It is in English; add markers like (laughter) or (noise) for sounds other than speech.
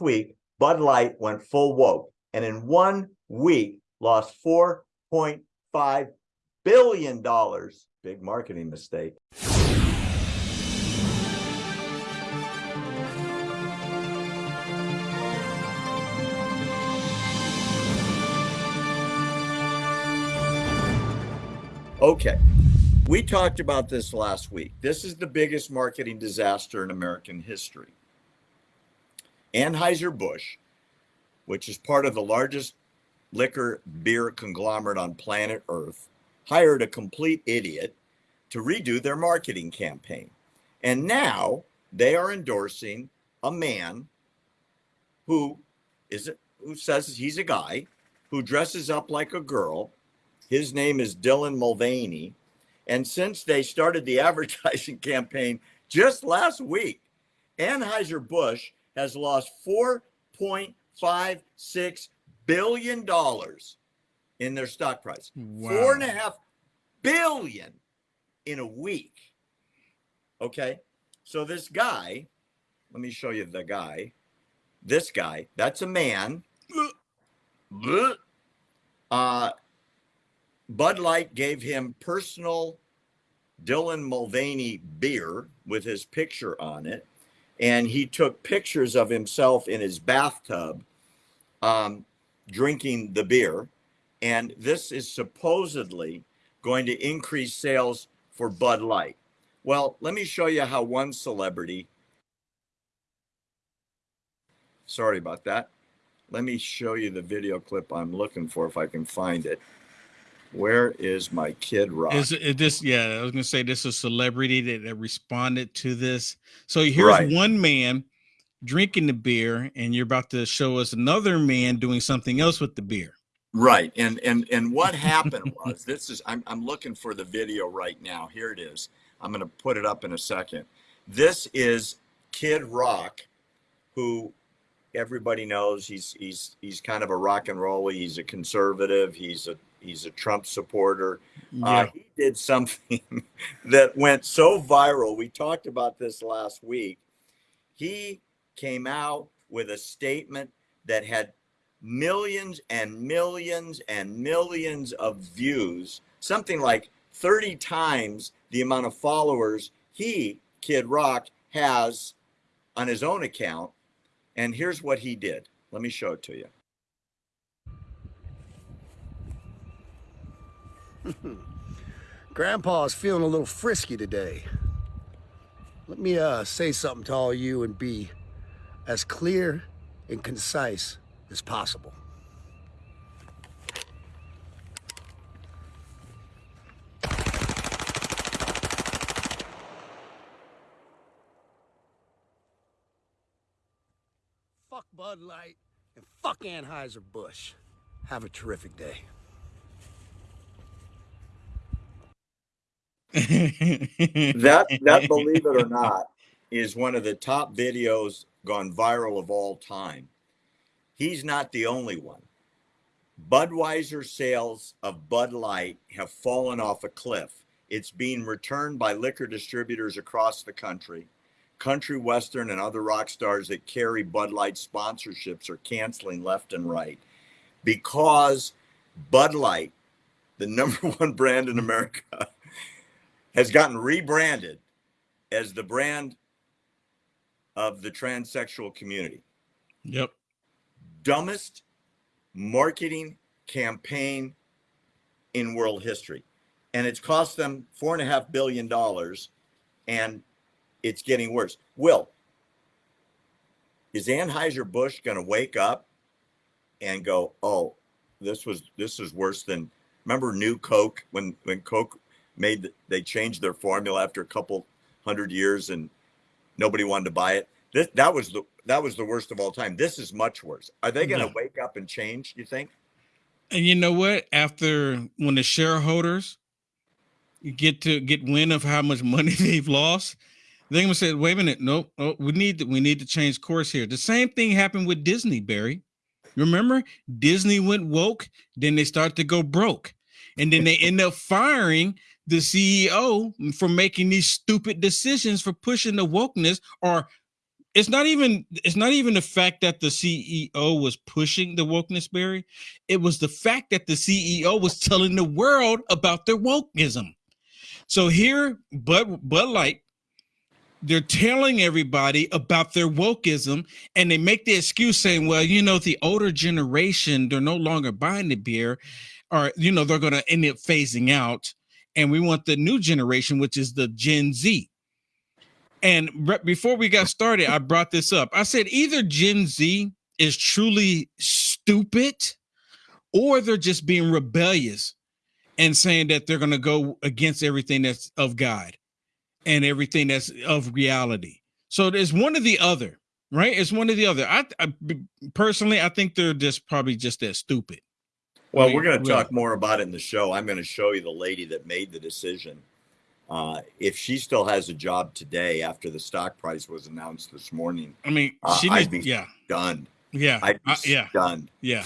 week, Bud Light went full woke and in one week lost $4.5 billion. Big marketing mistake. Okay, we talked about this last week. This is the biggest marketing disaster in American history. Anheuser-Busch, which is part of the largest liquor beer conglomerate on planet Earth, hired a complete idiot to redo their marketing campaign. And now they are endorsing a man who is who says he's a guy who dresses up like a girl his name is Dylan Mulvaney. And since they started the (laughs) advertising campaign just last week, Anheuser-Busch has lost $4.56 billion in their stock price. Wow. Four and a half billion in a week. Okay. So this guy, let me show you the guy. This guy, that's a man. Uh, Bud Light gave him personal Dylan Mulvaney beer with his picture on it. And he took pictures of himself in his bathtub um, drinking the beer. And this is supposedly going to increase sales for Bud Light. Well, let me show you how one celebrity, sorry about that. Let me show you the video clip I'm looking for if I can find it. Where is my Kid Rock? Is, is this yeah? I was gonna say this is a celebrity that, that responded to this. So here's right. one man drinking the beer, and you're about to show us another man doing something else with the beer. Right. And and and what happened (laughs) was this is I'm I'm looking for the video right now. Here it is. I'm gonna put it up in a second. This is Kid Rock, who everybody knows he's he's he's kind of a rock and roll. He's a conservative. He's a he's a Trump supporter. Uh, yeah. Uh, he did something (laughs) that went so viral. We talked about this last week. He came out with a statement that had millions and millions and millions of views, something like 30 times the amount of followers he, Kid Rock, has on his own account. And here's what he did. Let me show it to you. (laughs) Grandpa's feeling a little frisky today. Let me uh, say something to all you and be as clear and concise as possible. Fuck Bud Light and fuck Anheuser-Busch. Have a terrific day. That that believe it or (laughs) not is one of the top videos gone viral of all time. He's not the only one. Budweiser sales of Bud Light have fallen off a cliff. It's being returned by liquor distributors across the country. Country Western and other rock stars that carry Bud Light sponsorships are canceling left and right because Bud Light, the (laughs) number one brand in America, has gotten rebranded as the brand of the transsexual community. Yep. Dumbest marketing campaign in world history. And it's cost them four and a half billion dollars and it's getting worse. Will, is Anheuser-Busch going to wake up and go, oh, this was this is worse than remember new Coke when when Coke made they changed their formula after a couple hundred years and nobody wanted to buy it. This, that was the that was the worst of all time. This is much worse. Are they going to no. wake up and change? You think? And you know what? After when the shareholders get to get wind of how much money (laughs) they've lost, they're gonna say, "Wait a minute, nope, nope we need to we need to change course here." The same thing happened with Disney, Barry. Remember, Disney went woke, then they start to go broke, and then they end up firing the CEO for making these stupid decisions for pushing the wokeness or it's not even it's not even the fact that the CEO was pushing the wokeness Barry. It was the fact that the CEO was telling the world about their wokeism. So here, Bud Bud Light, they're telling everybody about their wokeism, and they make the excuse saying, "Well, you know, the older generation they're no longer buying the beer, or you know, they're going to end up phasing out, and we want the new generation, which is the Gen Z." And re- before we got started, I brought this up. I said either Gen Z is truly stupid or they're just being rebellious and saying that they're going to go against everything that's of God and everything that's of reality. So there's one or the other, right? It's one or the other. I, I personally, I think they're just probably just that stupid. Well, mean, we're going to talk more about it in the show. I'm going to show you the lady that made the decision. Uh, if she still has a job today after the stock price was announced this morning, I mean, Uh, she I'd be yeah, stunned. yeah, I'd be I- yeah, stunned. yeah.